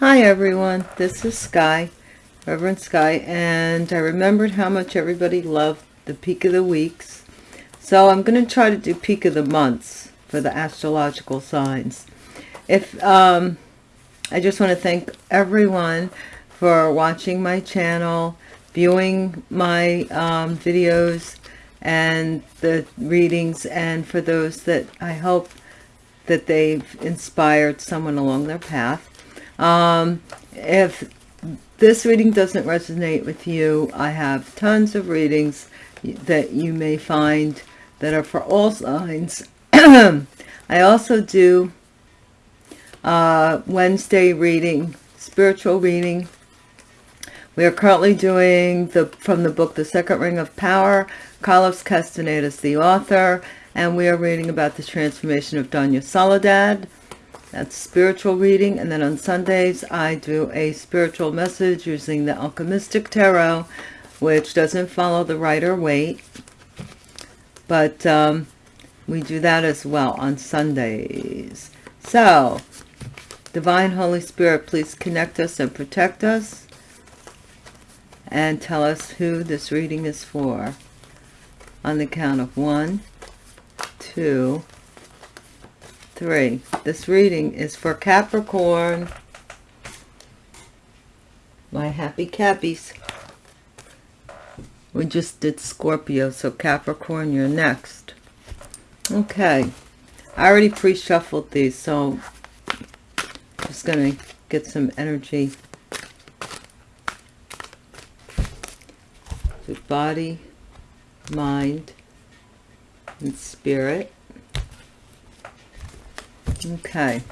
Hi everyone, this is Sky, Reverend Sky, and I remembered how much everybody loved the peak of the weeks. So I'm going to try to do peak of the months for the astrological signs. If um, I just want to thank everyone for watching my channel, viewing my um, videos and the readings, and for those that I hope that they've inspired someone along their path. Um, if this reading doesn't resonate with you, I have tons of readings that you may find that are for all signs. I also do uh, Wednesday reading, spiritual reading. We are currently doing the from the book The Second Ring of Power. Carlos Castaneda is the author, and we are reading about the transformation of Doña Soledad. That's spiritual reading. And then on Sundays, I do a spiritual message using the Alchemistic Tarot, which doesn't follow the Rider-Waite. But um, we do that as well on Sundays. So, Divine Holy Spirit, please connect us and protect us. And tell us who this reading is for. On the count of one, two, three. This reading is for Capricorn. My happy Cappies. We just did Scorpio, so Capricorn, you're next. Okay. I already pre-shuffled these, so I'm just going to get some energy. To body, mind, and spirit. Okay.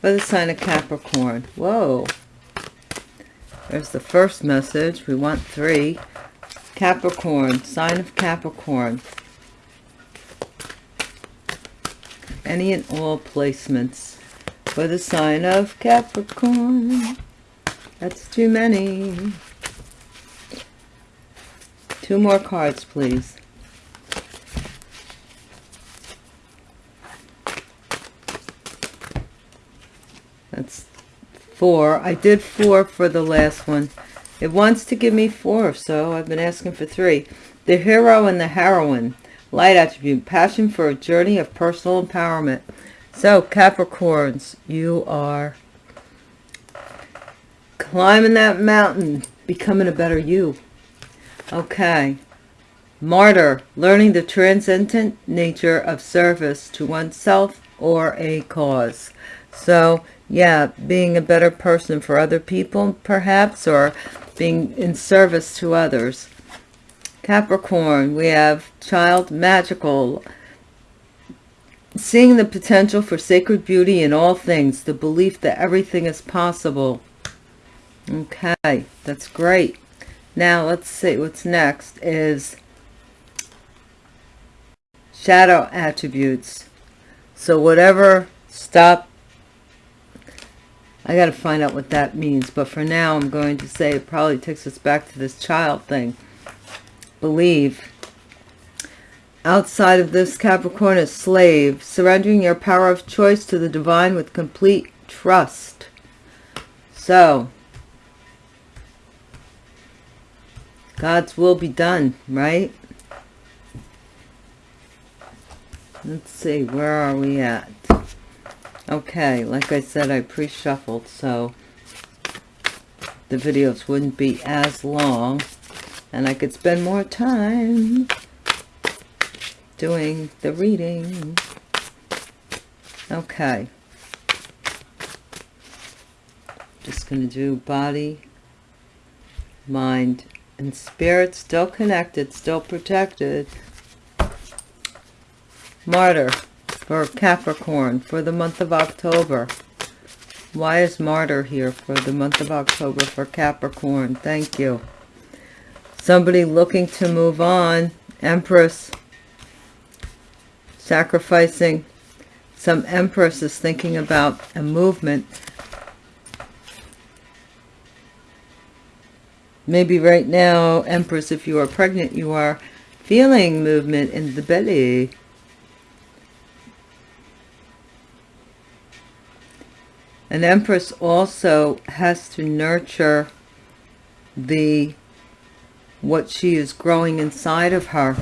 For the sign of Capricorn. Whoa. There's the first message. We want three. Capricorn. Sign of Capricorn. Any and all placements for the sign of Capricorn. That's too many. Two more cards, please. That's four. I did four for the last one. It wants to give me four, so I've been asking for three. The hero and the heroine. Light attribute. Passion for a journey of personal empowerment. So, Capricorns, you are climbing that mountain, becoming a better you. Okay. Martyr, learning the transcendent nature of service to oneself or a cause. So, yeah, being a better person for other people, perhaps, or being in service to others. Capricorn, we have child magical, seeing the potential for sacred beauty in all things, the belief that everything is possible. Okay, that's great. Now let's see what's next is shadow attributes. So whatever stop I got to find out what that means. But for now, I'm going to say it probably takes us back to this child thing. Believe. Outside of this Capricorn is slave, surrendering your power of choice to the divine with complete trust. So, God's will be done, right? Let's see, where are we at? Okay, like I said, I pre-shuffled, so the videos wouldn't be as long, and I could spend more time doing the reading. Okay. Just going to do body, mind, and spirit still connected, still protected. Martyr for Capricorn for the month of October. Why is Martyr here for the month of October for Capricorn? Thank you. Somebody looking to move on. Empress. Sacrificing. Some Empress is thinking about a movement. Maybe right now, Empress, if you are pregnant, you are feeling movement in the belly. An empress also has to nurture the what she is growing inside of her.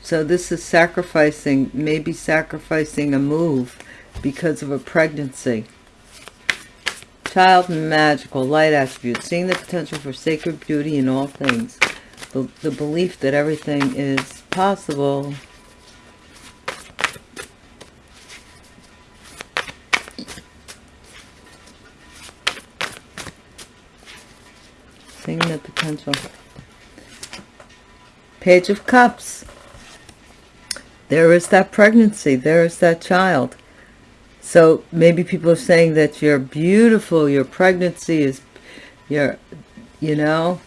So this is sacrificing, maybe sacrificing a move because of a pregnancy. Child magical light attributes, seeing the potential for sacred beauty in all things. The, the belief that everything is possible potential. Page of Cups. There is that pregnancy. There is that child. So maybe people are saying that you're beautiful. Your pregnancy is, your, you know.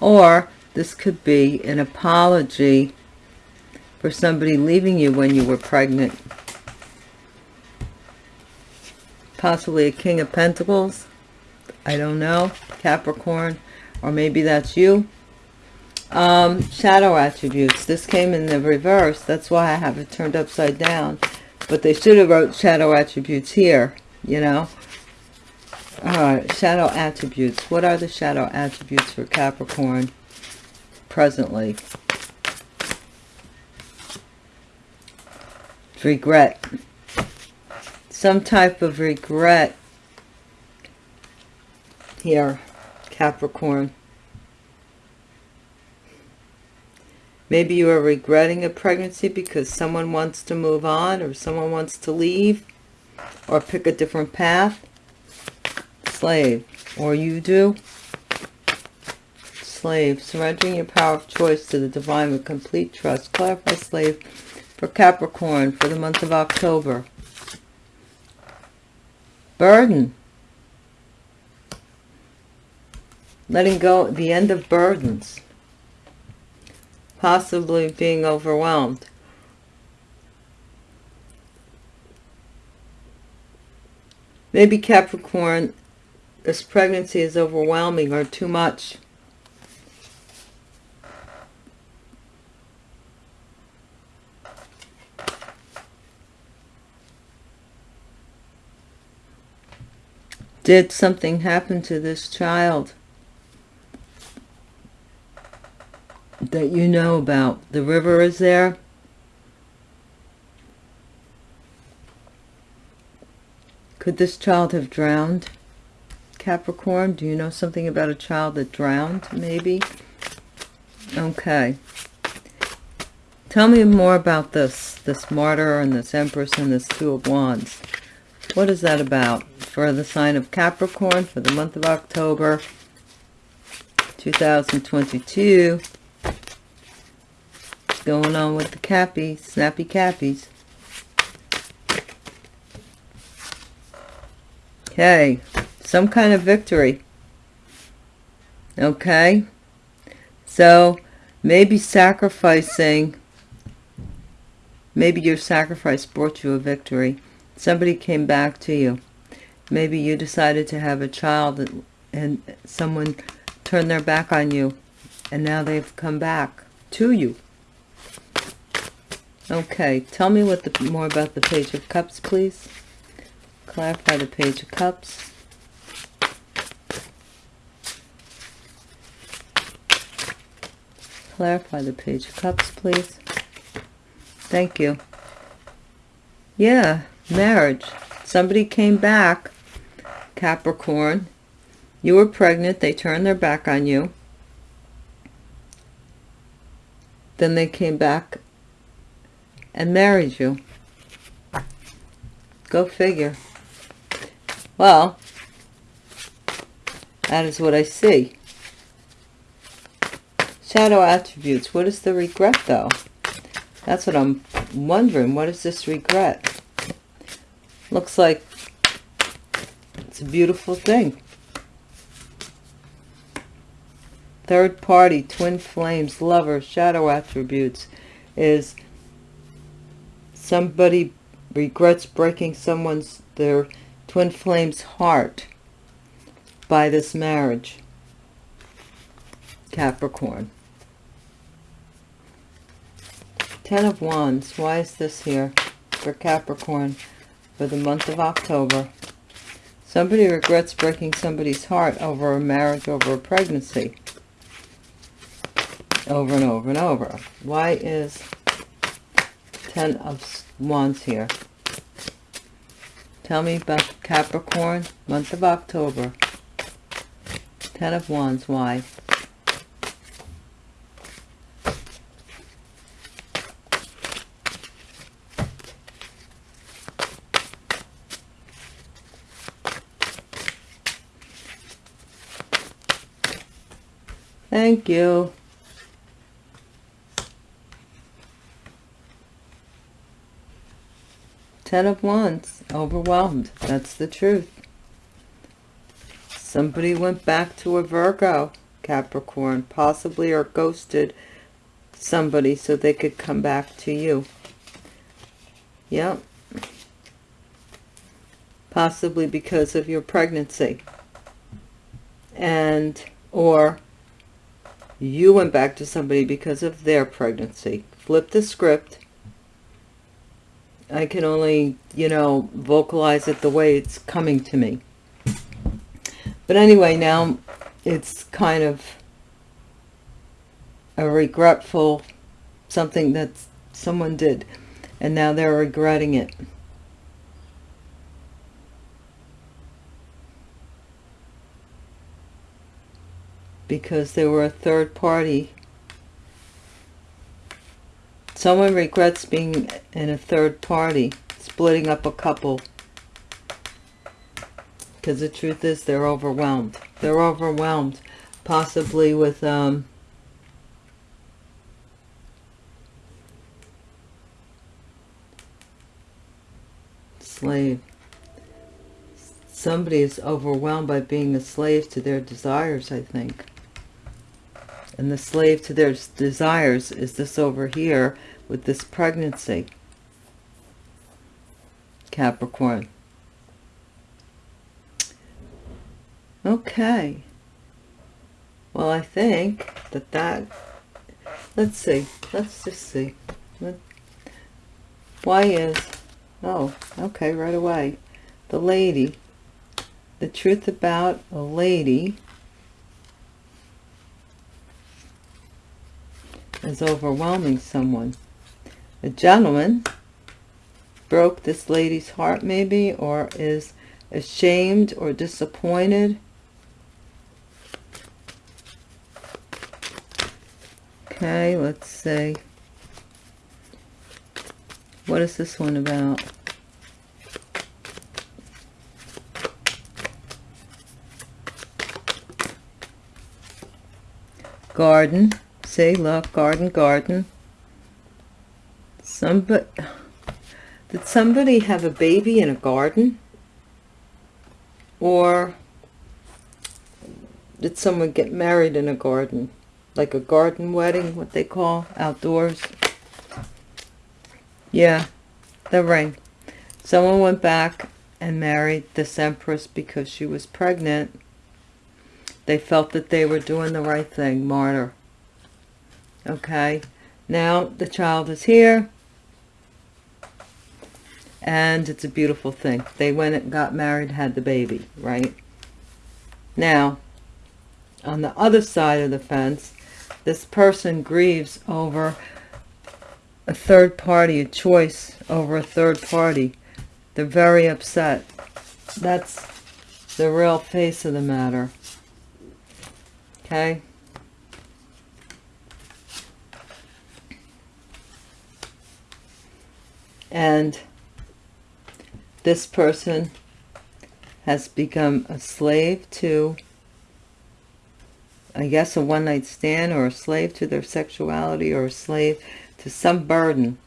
Or this could be an apology for somebody leaving you when you were pregnant. Possibly a King of Pentacles. I don't know, Capricorn, or maybe that's you. Um, shadow attributes. This came in the reverse. That's why I have it turned upside down. But they should have wrote shadow attributes here, you know. Alright, shadow attributes. What are the shadow attributes for Capricorn presently? Regret. Some type of regret here, Capricorn. Maybe you are regretting a pregnancy because someone wants to move on or someone wants to leave or pick a different path. Slave. Or you do. Slave. Surrendering your power of choice to the divine with complete trust. Clarify slave for Capricorn for the month of October. Burden. Letting go the end of burdens possibly being overwhelmed. Maybe Capricorn this pregnancy is overwhelming or too much. Did something happen to this child that you know about. The river is there. Could this child have drowned? Capricorn, do you know something about a child that drowned, maybe? Okay. Tell me more about this, this martyr and this empress and this two of wands. What is that about? For the sign of Capricorn for the month of October 2022 going on with the cappies, snappy cappies. Okay, some kind of victory. Okay, so maybe sacrificing, maybe your sacrifice brought you a victory. Somebody came back to you. Maybe you decided to have a child and, and someone turned their back on you and now they've come back to you. Okay, tell me what the more about the Page of Cups, please. Clarify the Page of Cups. Clarify the Page of Cups, please. Thank you. Yeah, marriage. Somebody came back, Capricorn. You were pregnant. They turned their back on you. Then they came back and married you. Go figure. Well, that is what I see. Shadow attributes. What is the regret, though? That's what I'm wondering. What is this regret? Looks like it's a beautiful thing. Third party, twin flames, lover, shadow attributes is somebody regrets breaking someone's their twin flame's heart by this marriage capricorn ten of wands why is this here for capricorn for the month of October. Somebody regrets breaking somebody's heart over a marriage, over a pregnancy. Over and over and over. Why is Ten of Wands here? Tell me about Capricorn, month of October. Ten of Wands, why? Thank you. Ten of Wands, overwhelmed. That's the truth. Somebody went back to a Virgo, Capricorn, possibly or ghosted somebody so they could come back to you. Yep. Possibly because of your pregnancy. And, or you went back to somebody because of their pregnancy. Flip the script. I can only, you know, vocalize it the way it's coming to me. But anyway, now it's kind of a regretful something that someone did. And now they're regretting it. because they were a third party. Someone regrets being in a third party, splitting up a couple. Because the truth is they're overwhelmed. They're overwhelmed, possibly with um, slave. Somebody is overwhelmed by being a slave to their desires, I think and the slave to their desires is this over here with this pregnancy. Capricorn. Okay. Well I think that that let's see let's just see. Why is oh okay right away. The lady the truth about a lady is overwhelming someone. A gentleman broke this lady's heart maybe or is ashamed or disappointed. Okay, let's see. What is this one about? Garden. See, look, garden, garden. Somebody, did somebody have a baby in a garden? Or did someone get married in a garden? Like a garden wedding, what they call, outdoors? Yeah, the ring. Someone went back and married this empress because she was pregnant. They felt that they were doing the right thing, martyr okay now the child is here and it's a beautiful thing. They went and got married had the baby right? Now on the other side of the fence this person grieves over a third party a choice over a third party. They're very upset. That's the real face of the matter. Okay? And this person has become a slave to I guess a one-night stand or a slave to their sexuality or a slave to some burden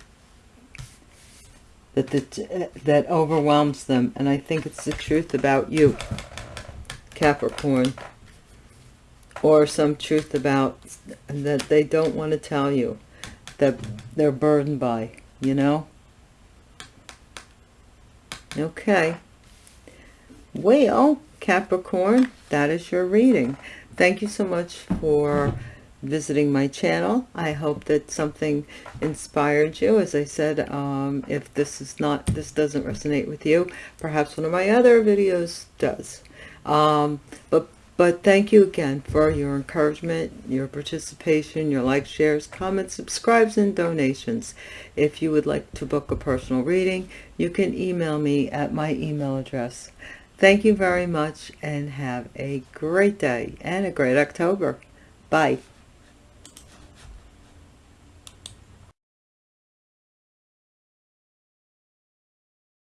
that the, that overwhelms them. And I think it's the truth about you Capricorn or some truth about that they don't want to tell you that they're burdened by you know Okay. Well, Capricorn, that is your reading. Thank you so much for visiting my channel. I hope that something inspired you. As I said, um, if this is not, this doesn't resonate with you, perhaps one of my other videos does. Um, but but thank you again for your encouragement, your participation, your likes, shares, comments, subscribes, and donations. If you would like to book a personal reading, you can email me at my email address. Thank you very much and have a great day and a great October. Bye.